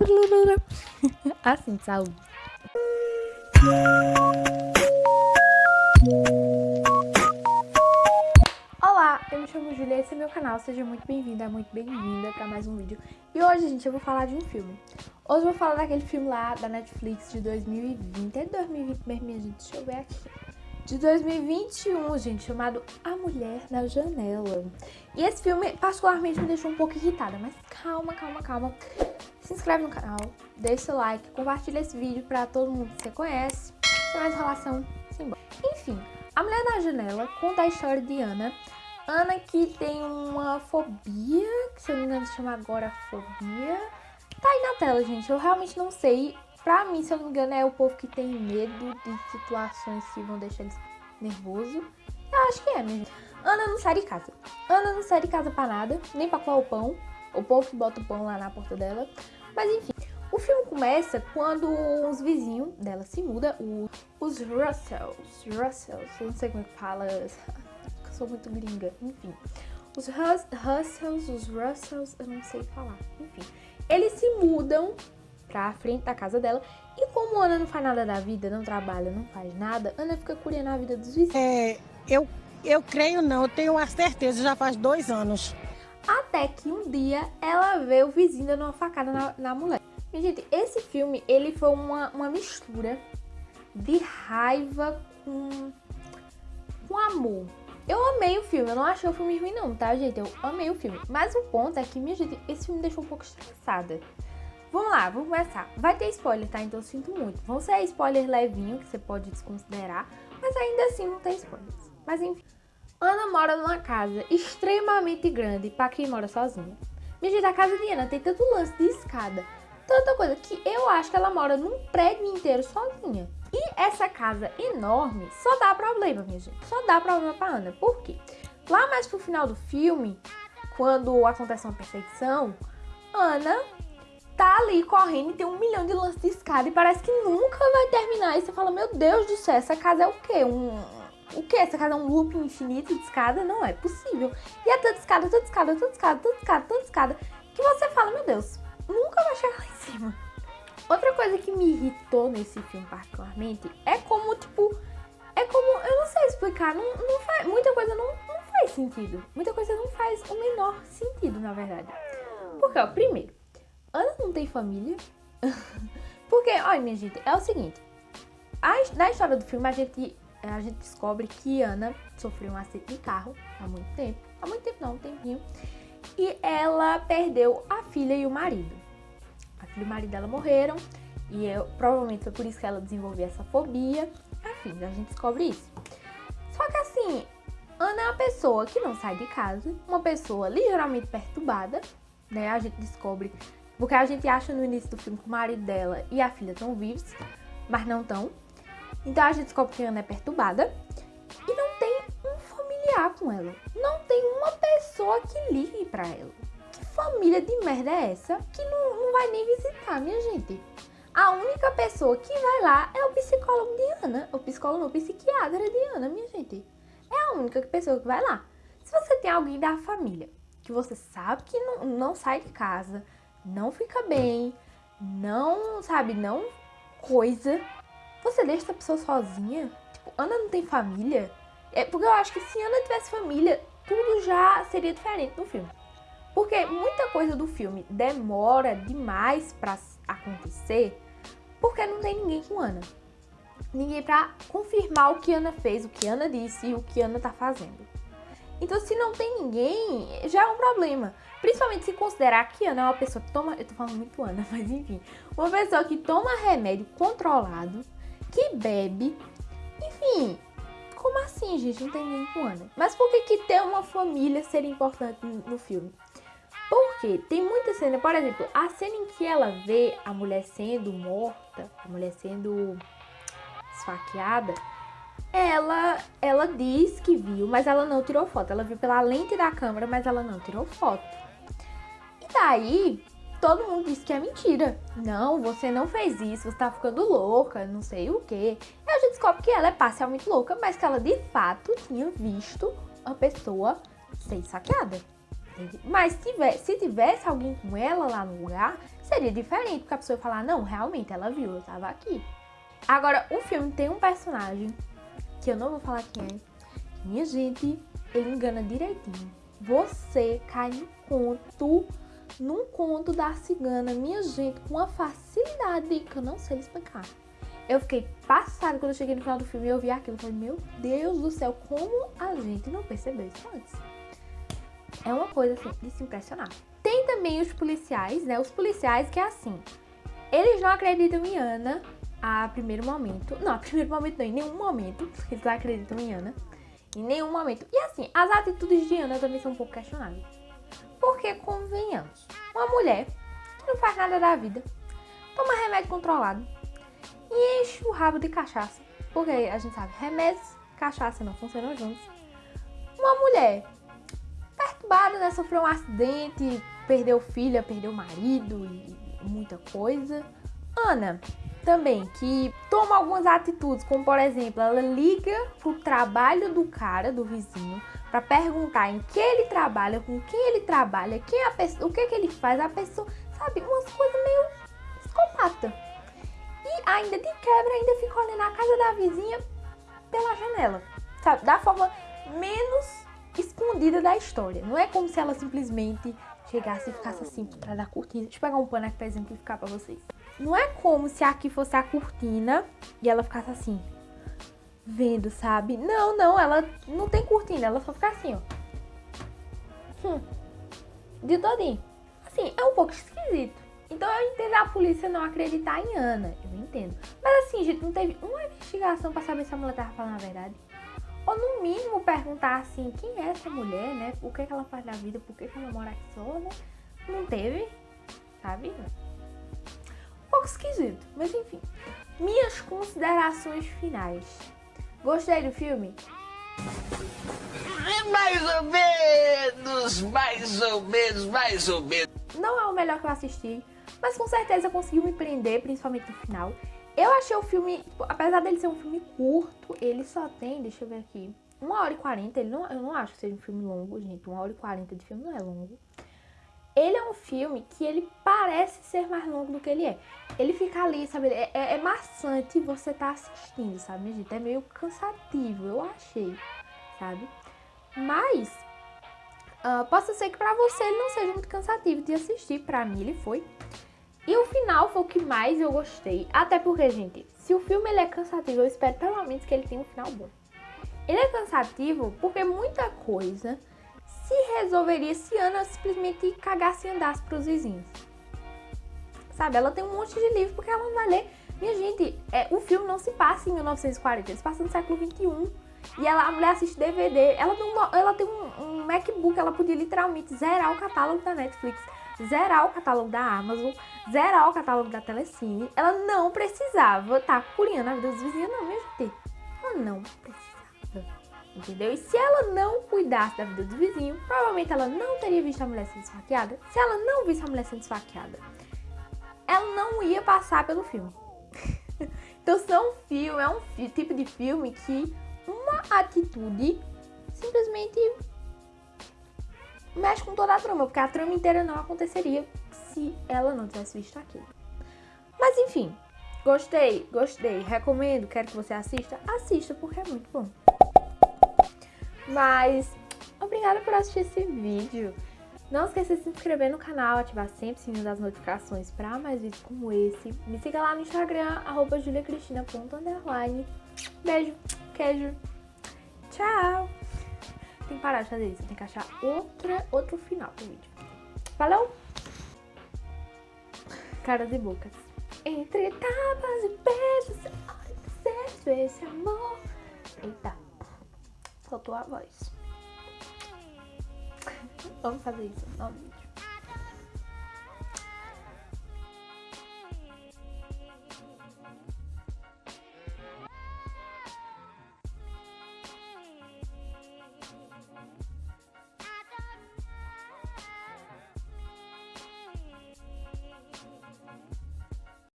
Assim, saúde. Olá, eu me chamo Julia, esse é meu canal, seja muito bem-vinda, muito bem-vinda para mais um vídeo. E hoje, gente, eu vou falar de um filme. Hoje eu vou falar daquele filme lá da Netflix de 2020, é 2020 mesmo, minha gente, deixa eu ver aqui. De 2021, gente, chamado A Mulher na Janela. E esse filme particularmente me deixou um pouco irritada, mas calma, calma, calma. Se inscreve no canal, deixa seu like, compartilha esse vídeo pra todo mundo que você conhece. Sem mais enrolação, simbora. Enfim, A Mulher na Janela conta a história de Ana. Ana que tem uma fobia, que se eu não me engano se chama agorafobia. Tá aí na tela, gente. Eu realmente não sei. Pra mim, se eu não me engano, é o povo que tem medo de situações que vão deixar eles nervosos. Eu acho que é mesmo. Ana não sai de casa. Ana não sai de casa pra nada, nem pra coar o pão. O povo que bota o pão lá na porta dela. Mas enfim, o filme começa quando uns vizinhos dela se mudam, os Russells. Russells, eu não sei como é que fala, eu sou muito gringa, enfim. Os Rus Russells, os Russells, eu não sei falar, enfim. Eles se mudam pra frente da casa dela. E como Ana não faz nada da vida, não trabalha, não faz nada, Ana fica curiando a vida dos vizinhos. É, eu, eu creio não, eu tenho a certeza, já faz dois anos. Até que um dia ela vê o vizinho dando uma facada na, na mulher. E, gente, esse filme, ele foi uma, uma mistura de raiva com, com amor. Eu amei o filme, eu não achei o filme ruim não, tá, gente? Eu amei o filme. Mas o ponto é que, minha gente, esse filme me deixou um pouco estressada. Vamos lá, vamos começar. Vai ter spoiler, tá? Então sinto muito. Vão ser spoiler levinho, que você pode desconsiderar, mas ainda assim não tem spoilers. Mas enfim. Ana mora numa casa extremamente grande para quem mora sozinha. Gente, a casa de Ana tem tanto lance de escada, tanta coisa, que eu acho que ela mora num prédio inteiro sozinha. E essa casa enorme só dá problema, minha gente. Só dá problema pra Ana. Por quê? Lá mais pro final do filme, quando acontece uma perseguição, Ana tá ali correndo e tem um milhão de lances de escada e parece que nunca vai terminar. E você fala, meu Deus do céu, essa casa é o quê? Um, o que? Essa casa é um loop infinito de escada? Não é possível. E é tanta escada, tanta escada, tanta escada, tanta escada, tanta escada, que você fala, meu Deus, nunca vai chegar lá em cima. Outra coisa que me irritou nesse filme particularmente é como, tipo, é como, eu não sei explicar, não, não faz, muita coisa não, não faz sentido. Muita coisa não faz o menor sentido, na verdade. Porque, ó, primeiro, Ana não tem família. Porque, olha, minha gente, é o seguinte. A, na história do filme, a gente, a gente descobre que Ana sofreu um acidente de carro há muito tempo. Há muito tempo não, um tempinho. E ela perdeu a filha e o marido. A filha e o marido dela morreram. E eu, provavelmente foi por isso que ela desenvolveu essa fobia. Enfim, a gente descobre isso. Só que assim, Ana é uma pessoa que não sai de casa. Uma pessoa ligeiramente perturbada. Né? A gente descobre porque a gente acha no início do filme que o marido dela e a filha estão vivos, mas não estão. Então a gente descobre que Ana é perturbada e não tem um familiar com ela. Não tem uma pessoa que ligue pra ela. Que família de merda é essa que não, não vai nem visitar, minha gente? A única pessoa que vai lá é o psicólogo de Ana. O psicólogo o psiquiatra de Ana, minha gente. É a única pessoa que vai lá. Se você tem alguém da família que você sabe que não, não sai de casa, não fica bem, não, sabe, não coisa. Você deixa essa pessoa sozinha? Tipo, Ana não tem família? É porque eu acho que se Ana tivesse família, tudo já seria diferente no filme. Porque muita coisa do filme demora demais pra acontecer, porque não tem ninguém com Ana. Ninguém pra confirmar o que Ana fez, o que Ana disse e o que Ana tá fazendo. Então, se não tem ninguém, já é um problema. Principalmente se considerar que Ana é uma pessoa que toma... Eu tô falando muito Ana, mas enfim. Uma pessoa que toma remédio controlado, que bebe. Enfim, como assim, gente? Não tem com Ana. Mas por que que ter uma família seria importante no filme? Porque tem muita cena, por exemplo, a cena em que ela vê a mulher sendo morta, a mulher sendo esfaqueada, ela, ela diz que viu, mas ela não tirou foto. Ela viu pela lente da câmera, mas ela não tirou foto. E daí, todo mundo disse que é mentira. Não, você não fez isso, você tá ficando louca, não sei o quê. E a gente descobre que ela é parcialmente louca, mas que ela de fato tinha visto a pessoa ser saqueada. Mas se tivesse alguém com ela lá no lugar, seria diferente, porque a pessoa ia falar, não, realmente, ela viu, eu tava aqui. Agora, o filme tem um personagem, que eu não vou falar quem é, minha gente, ele engana direitinho. Você cai no conto, num conto da cigana, minha gente, com uma facilidade que eu não sei explicar. Eu fiquei passada quando eu cheguei no final do filme e eu vi aquilo. Eu falei, meu Deus do céu, como a gente não percebeu isso antes? É uma coisa assim de se impressionar. Tem também os policiais, né? Os policiais que é assim. Eles não acreditam em Ana a primeiro momento. Não, a primeiro momento não, em nenhum momento. Eles não acreditam em Ana. Em nenhum momento. E assim, as atitudes de Ana também são um pouco questionáveis. Porque, convenhamos, uma mulher que não faz nada da vida, toma remédio controlado e enche o rabo de cachaça. Porque a gente sabe, remédios cachaça não funcionam juntos. Uma mulher perturbada, né? Sofreu um acidente, perdeu filha, perdeu marido e muita coisa. Ana, também, que toma algumas atitudes, como por exemplo, ela liga pro trabalho do cara, do vizinho, para perguntar em que ele trabalha, com quem ele trabalha, quem a pessoa, o que que ele faz, a pessoa, sabe, umas coisas meio psicopata. E ainda de quebra, ainda fica olhando a casa da vizinha pela janela, sabe, da forma menos escondida da história. Não é como se ela simplesmente chegasse e ficasse assim por trás da cortina. Deixa eu pegar um pano aqui, por exemplo, e ficar pra vocês. Não é como se aqui fosse a cortina e ela ficasse assim, vendo, sabe? Não, não, ela não tem cortina, ela só fica assim, ó. Hum, de todinho. Assim, é um pouco esquisito. Então eu entendo a polícia não acreditar em Ana, eu entendo. Mas assim, gente, não teve uma investigação pra saber se a mulher tava falando a verdade. Ou no mínimo perguntar assim, quem é essa mulher, né? O que, é que ela faz da vida, por que, que ela mora aqui só, né? Não teve, sabe? pouco esquisito, mas enfim. Minhas considerações finais. Gostei do filme? Mais ou menos, mais ou menos, mais ou menos. Não é o melhor que eu assisti, mas com certeza conseguiu me prender, principalmente no final. Eu achei o filme, tipo, apesar dele ser um filme curto, ele só tem, deixa eu ver aqui, 1 hora e 40, ele não, eu não acho que seja um filme longo, gente, 1 hora e 40 de filme não é longo. Ele é um filme que ele parece ser mais longo do que ele é. Ele fica ali, sabe? É, é, é maçante você tá assistindo, sabe, gente? É meio cansativo, eu achei, sabe? Mas, uh, possa ser que pra você ele não seja muito cansativo de assistir. Pra mim ele foi. E o final foi o que mais eu gostei. Até porque, gente, se o filme ele é cansativo, eu espero pelo menos que ele tenha um final bom. Ele é cansativo porque muita coisa se resolveria se Ana simplesmente cagasse e andasse pros vizinhos. Sabe, ela tem um monte de livro porque ela não vai ler. Minha gente, é, o filme não se passa em 1940, ele se passa no século 21. E ela, a mulher assiste DVD, ela tem, um, ela tem um, um MacBook, ela podia literalmente zerar o catálogo da Netflix, zerar o catálogo da Amazon, zerar o catálogo da Telecine. Ela não precisava estar tá curiando a vida dos vizinhos, não, minha gente. Ela não precisava entendeu? E se ela não cuidasse da vida do vizinho, provavelmente ela não teria visto a mulher sendo esfaqueada. Se ela não visse a mulher sendo esfaqueada, ela não ia passar pelo filme. então, é um filme, é um tipo de filme que uma atitude simplesmente mexe com toda a trama, porque a trama inteira não aconteceria se ela não tivesse visto aquilo. Mas enfim, gostei, gostei, recomendo, quero que você assista, assista porque é muito bom. Mas, obrigada por assistir esse vídeo. Não esqueça de se inscrever no canal, ativar sempre o sininho das notificações para mais vídeos como esse. Me siga lá no Instagram, arroba juliacristina.underline. Beijo, queijo. Tchau! Tem que parar de fazer isso, tem que achar outra, outro final pro vídeo. Falou! Caras e bocas. Entre tapas e beijos, esse amor. Eita. Soltou a voz. Vamos fazer isso. Vamos.